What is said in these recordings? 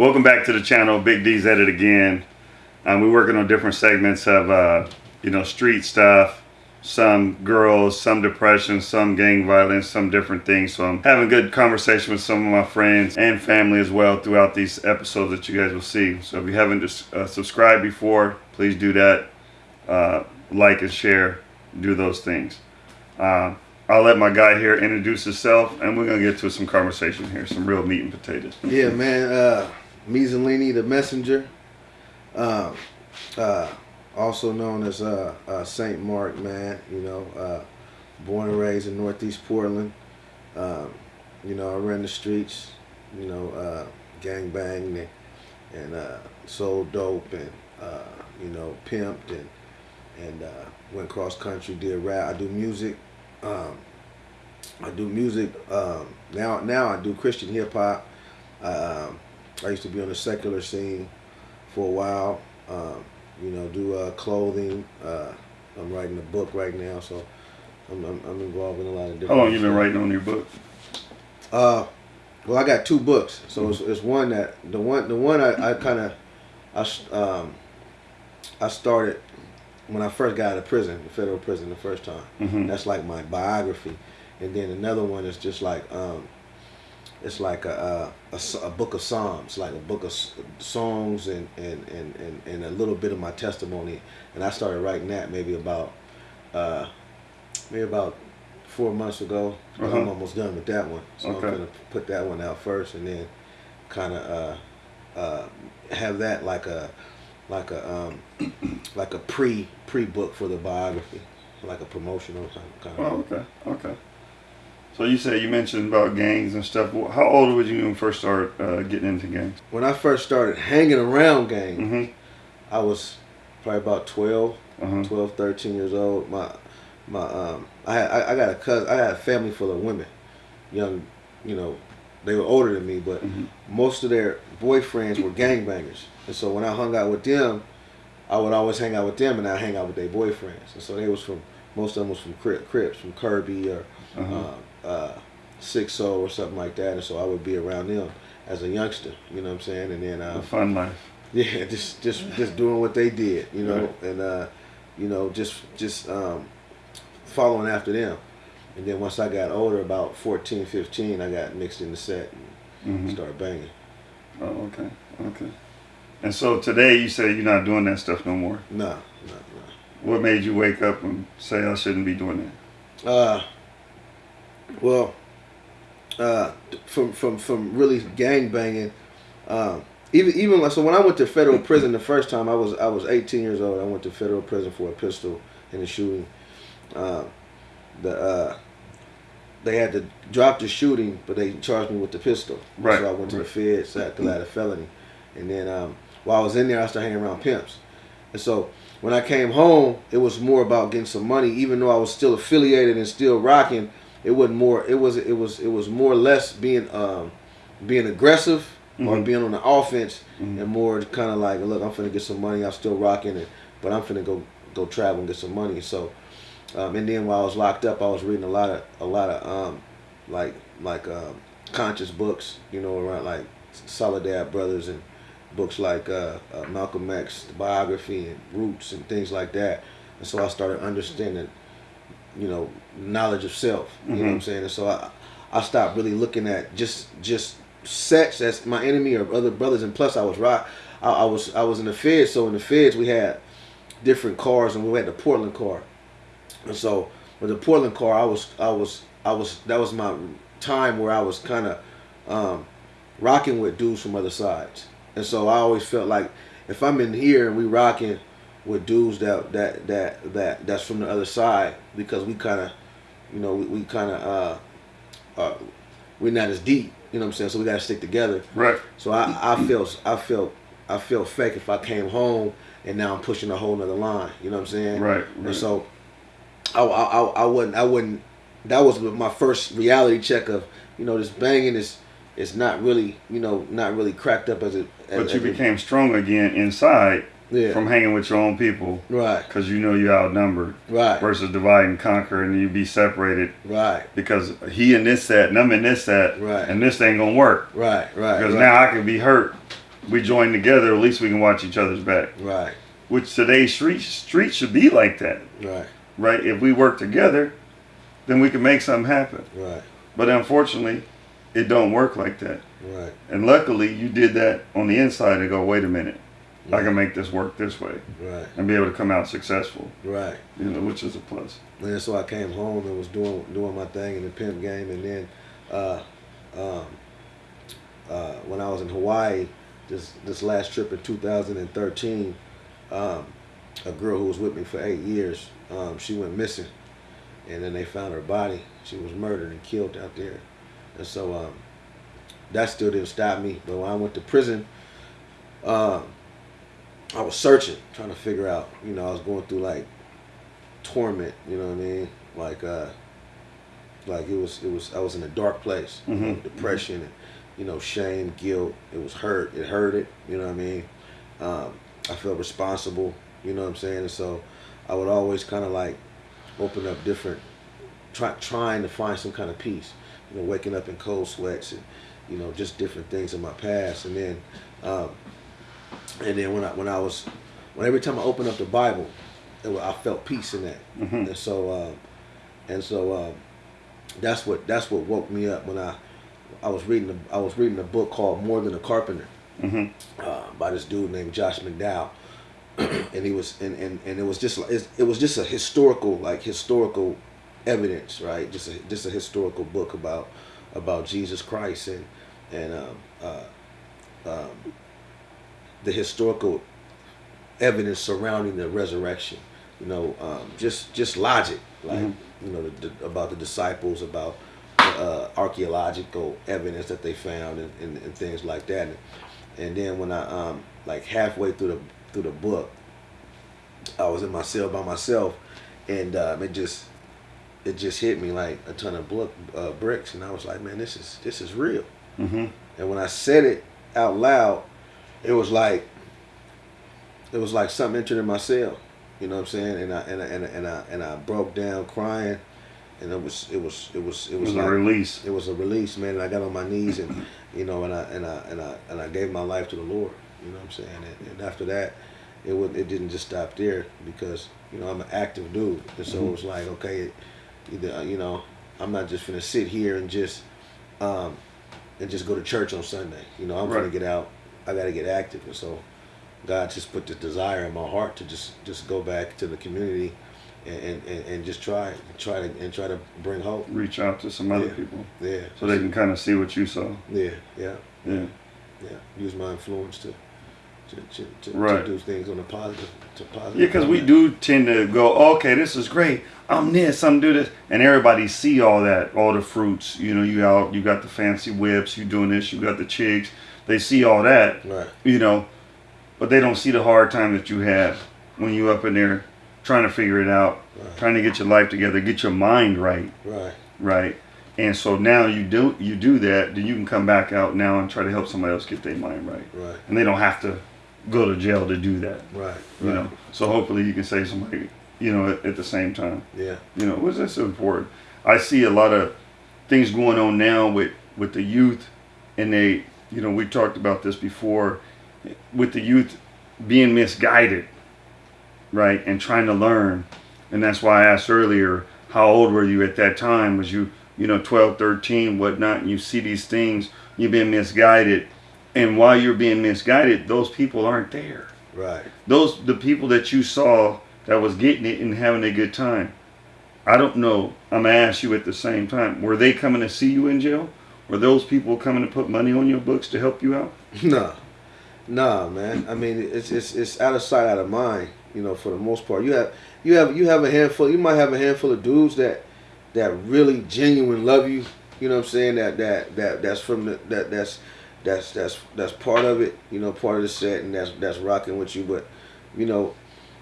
Welcome back to the channel, Big D's at it again. Um, we're working on different segments of, uh, you know, street stuff, some girls, some depression, some gang violence, some different things. So I'm having good conversation with some of my friends and family as well throughout these episodes that you guys will see. So if you haven't just, uh, subscribed before, please do that. Uh, like and share, do those things. Uh, I'll let my guy here introduce himself, and we're gonna get to some conversation here, some real meat and potatoes. Yeah, man. Uh, the messenger. Um, uh, also known as uh, uh, Saint Mark, man. You know, uh, born and raised in Northeast Portland. Um, you know, I ran the streets. You know, uh, gang banged and, and uh, sold dope and you know pimped and and went cross country. Did rap. I do music. Um, I do music um, now. Now I do Christian hip hop. I used to be on the secular scene for a while. Um, you know, do uh, clothing. Uh, I'm writing a book right now, so I'm, I'm, I'm, involved in a lot of different. How long you been writing on your book? Uh, well, I got two books. So mm-hmm. it's, it's, one that the one the one I, I kind of I um I started when I first got out of prison, the federal prison, the first time. Mm-hmm. That's like my biography, and then another one is just like um, it's like a, a, a, book of psalms, like a book of songs and, and, and, and, and a little bit of my testimony. And I started writing that maybe about uh, maybe about four months ago. Uh-huh. I'm almost done with that one, so okay. I'm gonna put that one out first, and then kind of uh, uh, have that like a like a um, like a pre pre book for the biography, like a promotional kind of. Oh, okay, okay. So you say you mentioned about gangs and stuff. How old were you when you first started uh, getting into gangs? When I first started hanging around gangs, mm-hmm. I was probably about 12, uh-huh. 12, 13 years old. My my um, I had I, I, got a cousin. I had a family full of women, young, you know, they were older than me, but mm-hmm. most of their boyfriends were gangbangers. And so when I hung out with them, I would always hang out with them, and I hang out with their boyfriends. And so they was from most of them was from Crips, from Kerby or. Uh-huh. Uh, uh, six soul or something like that, and so I would be around them as a youngster. You know what I'm saying? And then uh, a fun life. Yeah, just just just doing what they did. You know, right. and uh, you know just just um, following after them. And then once I got older, about 14, 15, I got mixed in the set and mm-hmm. started banging. Oh, okay, okay. And so today you say you're not doing that stuff no more. No, no, no. What made you wake up and say I shouldn't be doing that? Uh, well, uh, from from from really gang banging, um, even even like so when I went to federal prison the first time I was I was 18 years old. I went to federal prison for a pistol and a shooting. Uh, the uh, they had to drop the shooting, but they charged me with the pistol. Right. So I went to right. the feds because I had a felony, and then um, while I was in there, I started hanging around pimps, and so when I came home, it was more about getting some money, even though I was still affiliated and still rocking it wasn't more it was it was it was more or less being um being aggressive mm-hmm. or being on the offense mm-hmm. and more kind of like look i'm finna get some money i'm still rocking it but i'm finna go go travel and get some money so um, and then while i was locked up i was reading a lot of a lot of um like like um conscious books you know around like Soledad brothers and books like uh, uh, malcolm x biography and roots and things like that and so i started understanding you know, knowledge of self. You mm-hmm. know what I'm mm-hmm. saying? And so I, I stopped really looking at just just sex as my enemy or other brothers. And plus, I was rock. I, I was I was in the feds. So in the feds, we had different cars, and we had the Portland car. And so with the Portland car, I was I was I was that was my time where I was kind of um, rocking with dudes from other sides. And so I always felt like if I'm in here and we rocking with dudes that that that that that's from the other side because we kind of, you know, we, we kind of uh, uh, we're not as deep. You know what I'm saying? So we got to stick together. Right. So I I feel I feel I feel fake if I came home and now I'm pushing a whole nother line. You know what I'm saying? Right. right. And so I, I I wouldn't I wouldn't. That was my first reality check of you know this banging is it's not really you know not really cracked up as it. As, but you became it, strong again inside yeah. from hanging with your own people. Right. Because you know you're outnumbered. Right. Versus divide and conquer and you be separated. Right. Because he in this set and I'm in this set. Right. And this ain't going to work. Right, right. Because right. now I can be hurt we join together. At least we can watch each other's back. Right. Which today's street street should be like that, Right. right? If we work together, then we can make something happen. Right. But unfortunately, it don't work like that. Right. And luckily, you did that on the inside and go, wait a minute, I can make this work this way Right. and be able to come out successful. Right. You know, which is a plus. And so I came home and was doing doing my thing in the pimp game, and then uh, um, uh, when I was in Hawaii, this this last trip in 2013, um, a girl who was with me for eight years, um, she went missing, and then they found her body. She was murdered and killed out there, and so um, that still didn't stop me. But when I went to prison, um, I was searching, trying to figure out. You know, I was going through like torment. You know what I mean? Like, uh, like it was, it was. I was in a dark place, know, Mhm. depression, and you know, shame, guilt. It was hurt. It hurted. You know what I mean? Um, I felt responsible. You know what I'm saying? And so, I would always kind of like open up different, try, trying to find some kind of peace. You know, waking up in cold sweats and you know just different things in my past, and then, um, and then when I when I was, when every time I opened up the Bible, it, wa- I felt peace in that. hmm And so, um, and so um, that's what that's what woke me up when I I was reading a, I was reading a book called More Than a Carpenter. Hmm uh, by this dude named Josh McDowell, and he was and, and, and it was just like- it was just a historical like historical evidence right? Just a, just a historical book about about Jesus Christ and and um, uh, um, the historical evidence surrounding the resurrection you know um, just just logic like Mhm. you know the, the, about the disciples about uh, archaeological evidence that they found and, and, and things like that and, and then when I um like halfway through the through the book, I was in my cell by myself, and um, it just it just hit me like a ton of book, uh, bricks, and I was like, man, this is this is real. hmm And when I said it out loud, it was like it was like something entered in my cell. You know what I'm saying? And I and I and I and I, and I broke down crying, and it was it was it was it It was, was like a release. it was a release, man. And I got on my knees and you know, and I and I and I and I gave my life to the Lord. You know what I'm saying? And, and after that, it would it didn't just stop there because you know I'm an active dude, and so it was like okay, either uh, you know I'm not just gonna sit here and just um and just go to church on Sunday. You know I'm gonna get out. I got to get active, and so God just put the desire in my heart to just just go back to the community. And, and, and just try try to and try to bring hope. Reach out to some other Yeah. people Yeah. so they can kind of see what you saw. Yeah, yeah, Yeah. yeah. Use my influence to to, to, to, Right. to do things on a positive to positive. Yeah, because we do tend to go, okay, this is great. I'm this, I'm do this, and everybody see all that, all the fruits. You know, you out, you got the fancy whips, you doing this, you got the chicks. They see all that, Right, you know, but they don't see the hard time that you have when you up in there trying to figure it out, Right. trying to get your life together, get your mind right, right, right. And so now you do you do that, then you can come back out now and try to help somebody else get their mind right, right, and they don't have to go to jail to do that right. you right. know. So hopefully you can save somebody, you know, at, at the same time, Yeah, you know, which is important. I see a lot of things going on now with with the youth, and they, you know, we talked about this before, with the youth being misguided, right, and trying to learn, and that's why I asked earlier, how old were you at that time? Was you, you know, 12, 13, whatnot, and you see these things, you've been misguided, and while you're being misguided, those people aren't there right. those the people that you saw that was getting it and having a good time i don't know i'm gonna ask you at the same time were they coming to see you in jail were those people coming to put money on your books to help you out No, nah, man. I mean, it's it's it's out of sight, out of mind. You know, for the most part, you have you have you have a handful. You might have a handful of dudes that that really genuine love you. You know what I'm saying? That that that that's from the that that's that's that's that's part of it. You know, part of the set, and that's that's rocking with you. But you know,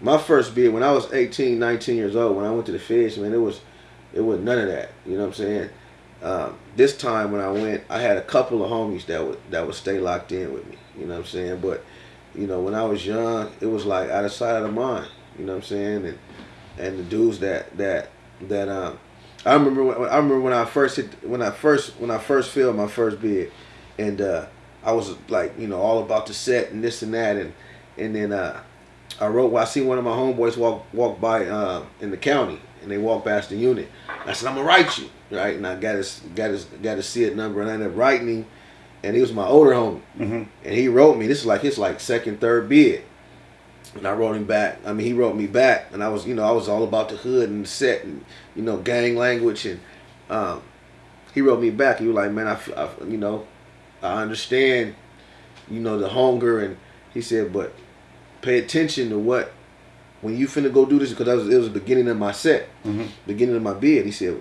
my first bid when I was 18, 19 years old, when I went to the fish, man, it was it was none of that. You know what I'm saying? Um, this time when I went, I had a couple of homies that would that would stay locked in with me. You know what I'm saying? But you know, when I was young, it was like out of sight, out of mind. You know what I'm saying? And and the dudes that that that um, I remember when, I remember when I first hit when I first when I first filled my first bid, and uh, I was like, you know, all about the set and this and that, and and then uh, I wrote. Well, I seen one of my homeboys walk walk by uh, in the county, and they walked past the unit. I said, I'm gonna write you, right? And I got his got his got his see it number, and I ended up writing him, and he was my older homie, hmm and he wrote me. This is like his like second third bid. And I wrote him back. I mean, he wrote me back, and I was, you know, I was all about the hood and the set, and you know, gang language, and um, he wrote me back. He was like, "Man, I, I you know, I understand, you know, the hunger," and he said, "But pay attention to what when you finna go do this because was, it was the beginning of my set, hmm beginning of my bid." He said,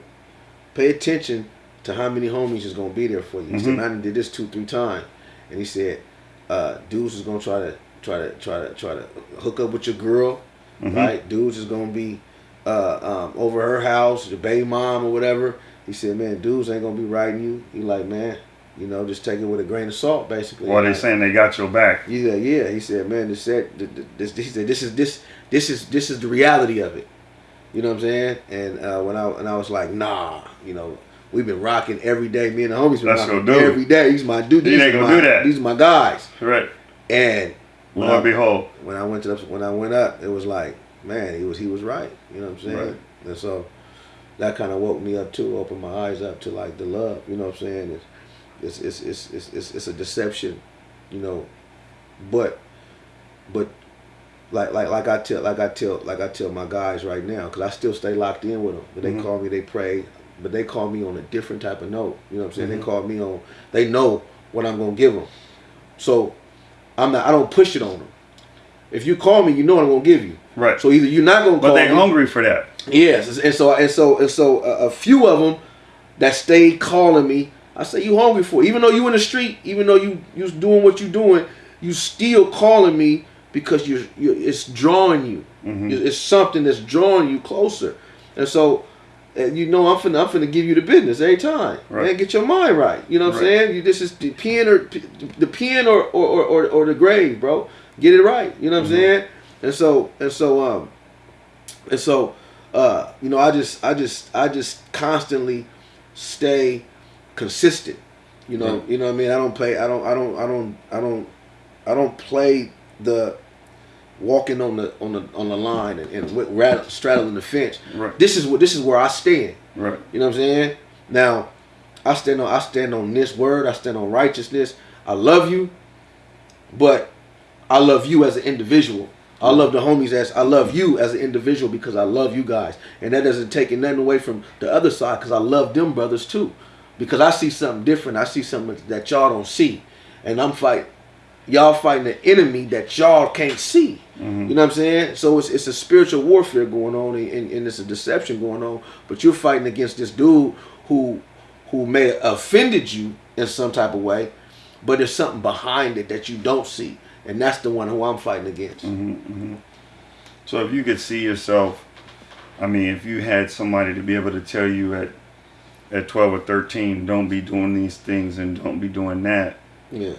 "Pay attention to how many homies is gonna be there for you." He said, Mhm. "Man, I done did this two, three times," and he said, uh, "Dudes is gonna try to." Try to try to try to hook up with your girl, Mhm. right? Dudes is gonna be uh, um, over her house, your baby mom or whatever. He said, man, dudes ain't gonna be riding you. He like, man, you know, just take it with a grain of salt, basically. Well, they Like, saying they got your back. Yeah, yeah. He said, man, this said, this, he said, this is this, this is this is the reality of it. You know what I'm saying? And uh, when I and I was like, nah, you know, we've been rocking every day. Me and the homies been That's rocking every day. He's my dude. He These ain't gonna my, do that. These are my guys. Right. And Lo I, and behold. when I went to the, when I went up, it was like, man, he was he was right. You know what I'm saying? Right. And so that kind of woke me up too, opened my eyes up to like the love. You know what I'm saying? It's it's it's it's it's, it's, it's a deception, you know, but but like like like I tell like I tell like I tell my guys right now because I still stay locked in with them. But they Mhm. call me, they pray, but they call me on a different type of note. You know what I'm saying? Mhm. They call me on. They know what I'm gonna give them. So I'm not. I don't push it on them. If you call me, you know what I'm gonna give you. Right. So either you're not gonna but call they me. hungry for that. Yes, and so and so and so a, a few of them that stayed calling me. I say you hungry for it. even though you in the street, even though you you doing what you doing, you still calling me because you you it's drawing you. Mhm. It's it's something that's drawing you closer, and so. uh, you know I'm finna I'm finna give you the business every time. Right. Man, get your mind right. You know what I'm saying? You this is the pen or the pen or or, or, or, or the grave, bro. Get it right. You know what Mhm. I'm saying? And so and so um and so uh you know I just I just I just constantly stay consistent. You know, Right. you know what I mean? I don't play I don't I don't I don't I don't I don't play the walking on the on the on the line and, and with- rat- straddling the fence. Right. This is what this is where I stand. Right. You know what I'm saying? Now, I stand on I stand on this word. I stand on righteousness. I love you, but I love you as an individual. I love the homies as I love you as an individual because I love you guys, and that doesn't take nothing away from the other side because I love them brothers too, because I see something different. I see something that y'all don't see, and I'm fighting. Y'all fighting the enemy that y'all can't see. Mhm. You know what I'm saying? So it's, it's a spiritual warfare going on and, and, it's a deception going on. But you're fighting against this dude who who may have offended you in some type of way, but there's something behind it that you don't see. And that's the one who I'm fighting against. hmm hmm So if you could see yourself, I mean, if you had somebody to be able to tell you at at 12 or 13, don't be doing these things and don't be doing that, Yeah.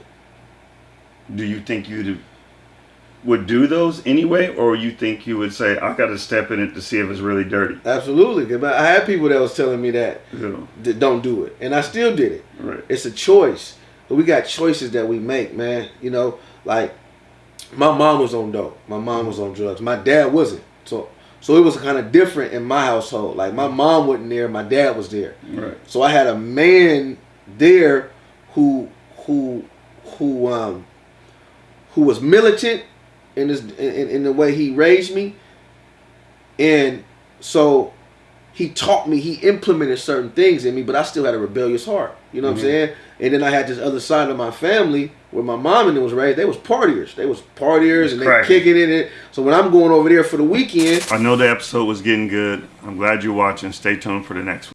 do you think you would do those anyway, or you think you would say, I got to step in it to see if it's really dirty? Absolutely. 'Cause I had people that was telling me that, know, that don't do it. And I still did it. right. It's a choice. But we got choices that we make, man. You know, like my mom was on dope. My mom was on drugs. My dad wasn't. So so it was kind of different in my household. Like my mom wasn't there, my dad was there. Right. So I had a man there who who who um who was militant in his in, in the way he raised me. And so he taught me, he implemented certain things in me, but I still had a rebellious heart. You know what Mhm. I'm saying? And then I had this other side of my family where my mom and them was raised. They was partiers. They was partiers and they kicking in it. So when I'm going over there for the weekend, I know the episode was getting good. I'm glad you're watching. Stay tuned for the next one.